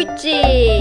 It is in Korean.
있지.